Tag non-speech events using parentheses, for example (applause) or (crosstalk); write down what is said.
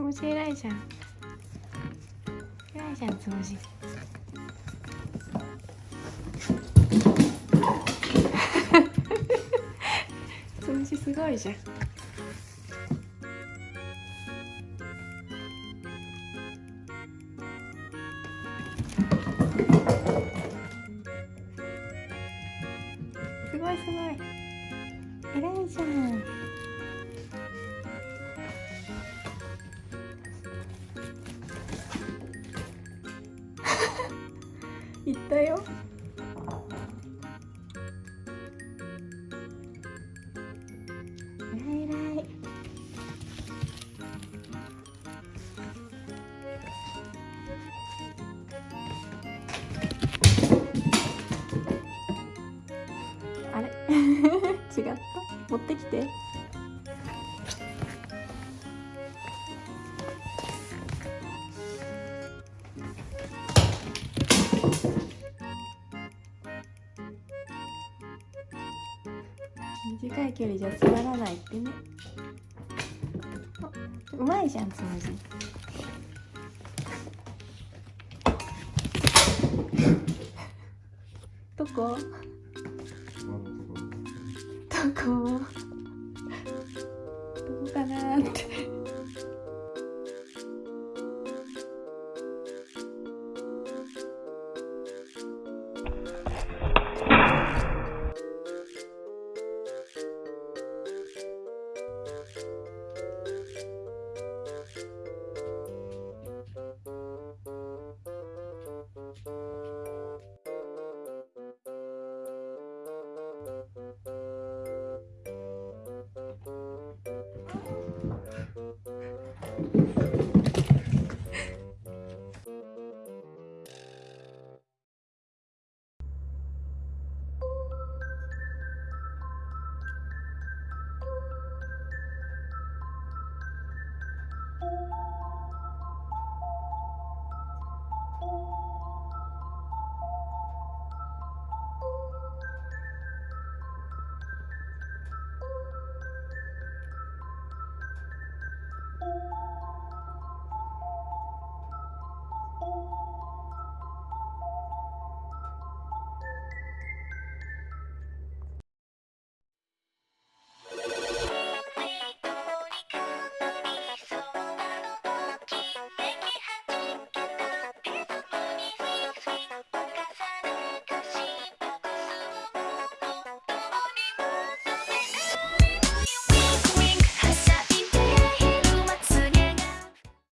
つむじ偉いじゃん。偉いじゃんつむじ (laughs) つむじすごいじゃん。行ったよ。偉い偉いあれ？(laughs) 違った？持ってきて。距離じゃつまらないってね。あうまいじゃんつむじ。どこ？どこ？どこかなーって